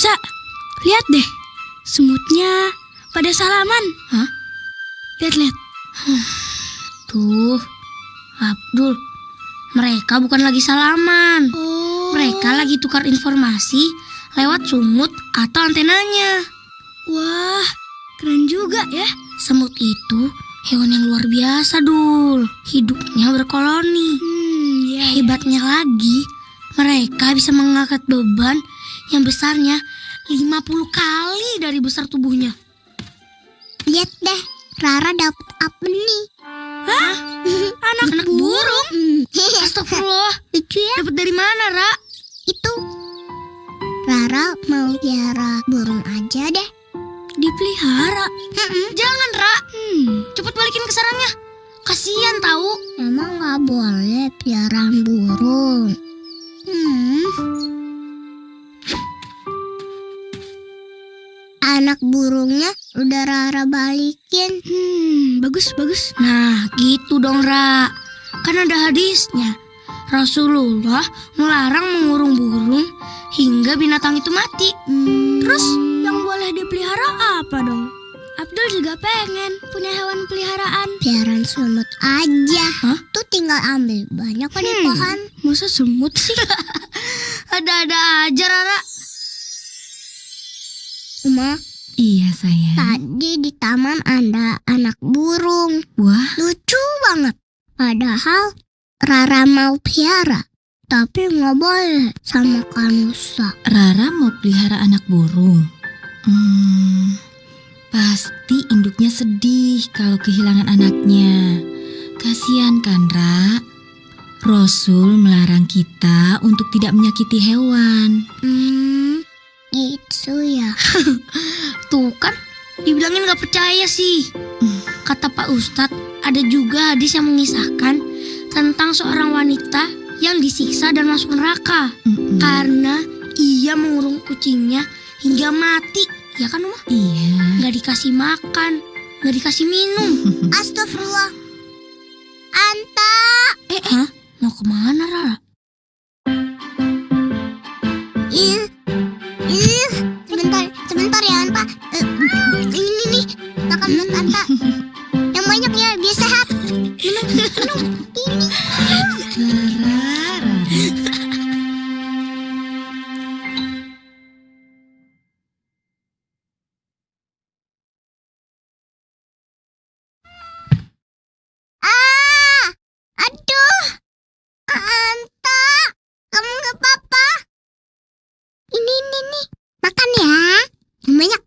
Musa, lihat deh. Semutnya pada salaman. Hah? Lihat, lihat. Tuh, Abdul, mereka bukan lagi salaman. Oh. Mereka lagi tukar informasi lewat sumut atau antenanya. Wah, keren juga ya. Semut itu hewan yang luar biasa, Dul. Hidupnya berkoloni. Hmm, ya. ya. Hebatnya lagi, mereka bisa mengangkat beban yang besarnya 50 kali dari besar tubuhnya. Lihat deh, Rara dapat apa nih? Hah? Anak, Anak burung? Hmm, Astagfirullah. Lucu ya Dapat dari mana, Ra? itu. Rara mau piara burung aja deh. Dipelihara. Mm-mm. Jangan, Ra. Hmm. Cepet balikin ke sarangnya. Kasian tahu. Emang nggak boleh piaraan burung. Anak burungnya udah Rara balikin. Hmm, bagus, bagus. Nah, gitu dong, Ra. Kan ada hadisnya. Rasulullah melarang mengurung burung hingga binatang itu mati. Hmm. Terus yang boleh dipelihara apa dong? Abdul juga pengen punya hewan peliharaan. piaraan semut aja. Hah? Tuh tinggal ambil banyak kok di Hmm. pohon. Masa semut sih? Ada-ada aja, Rara. Iya sayang. tadi di taman ada anak burung. Wah, Lucu banget. Padahal Rara mau piara. Tapi nggak boleh sama Kanusa. Rara mau pelihara anak burung. Hmm, pasti induknya sedih kalau kehilangan anaknya. Kasihan kan, Ra? Rasul melarang kita untuk tidak menyakiti hewan. Hmm, Tuh kan dibilangin gak percaya sih. Kata Pak Ustadz, ada juga hadis yang mengisahkan tentang seorang wanita yang disiksa dan masuk neraka. Mm -mm. Karena ia mengurung kucingnya hingga mati. Ya kan, Uma? Iya. Gak dikasih makan, gak dikasih minum. Astagfirullah. Anta. Eh, eh. Hah? Mau ke mana, Rara? Ih, minum tante. Yang banyak ya biar sehat. Minum ini. Ah, ini, ini, ini. Makan ya. Banyak.